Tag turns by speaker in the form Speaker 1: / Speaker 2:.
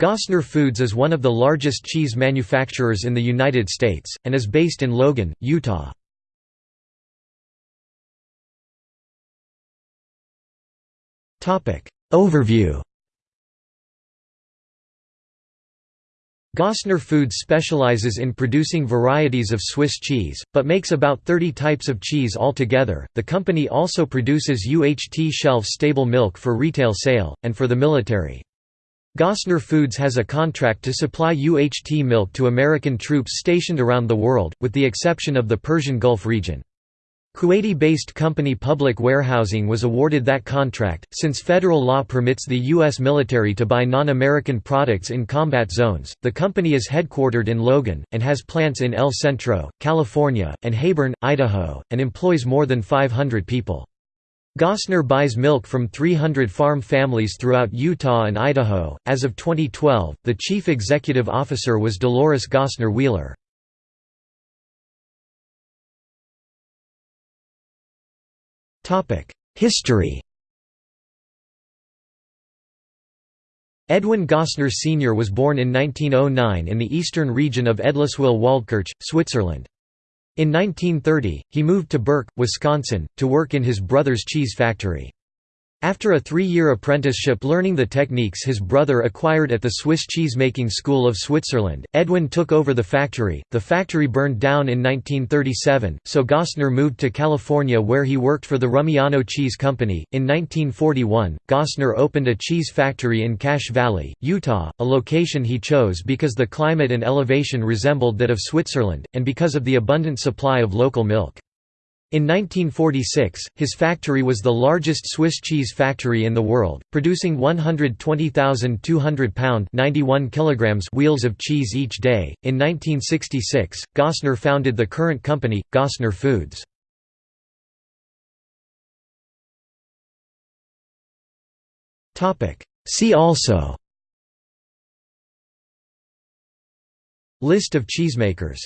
Speaker 1: Gossner Foods is one of the largest cheese manufacturers in the United States, and is based in Logan, Utah. Overview Gossner Foods specializes in producing varieties of Swiss cheese, but makes about 30 types of cheese altogether. The company also produces UHT shelf stable milk for retail sale, and for the military. Gossner Foods has a contract to supply UHT milk to American troops stationed around the world, with the exception of the Persian Gulf region. Kuwaiti-based company Public Warehousing was awarded that contract, since federal law permits the U.S. military to buy non-American products in combat zones. The company is headquartered in Logan, and has plants in El Centro, California, and Heyburn, Idaho, and employs more than 500 people. Gossner buys milk from 300 farm families throughout Utah and Idaho. As of 2012, the chief executive officer was Dolores Gossner Wheeler. History Edwin Gossner Sr. was born in 1909 in the eastern region of Edliswil-Waldkirch, Switzerland. In 1930, he moved to Burke, Wisconsin, to work in his brother's cheese factory. After a three-year apprenticeship learning the techniques his brother acquired at the Swiss cheese-making school of Switzerland, Edwin took over the factory. The factory burned down in 1937, so Gossner moved to California where he worked for the Rumiano Cheese Company. In 1941, Gossner opened a cheese factory in Cache Valley, Utah, a location he chose because the climate and elevation resembled that of Switzerland, and because of the abundant supply of local milk. In 1946, his factory was the largest Swiss cheese factory in the world, producing 120,200 pound 91 kilograms wheels of cheese each day. In 1966, Gossner founded the current company, Gossner Foods. See also List of cheesemakers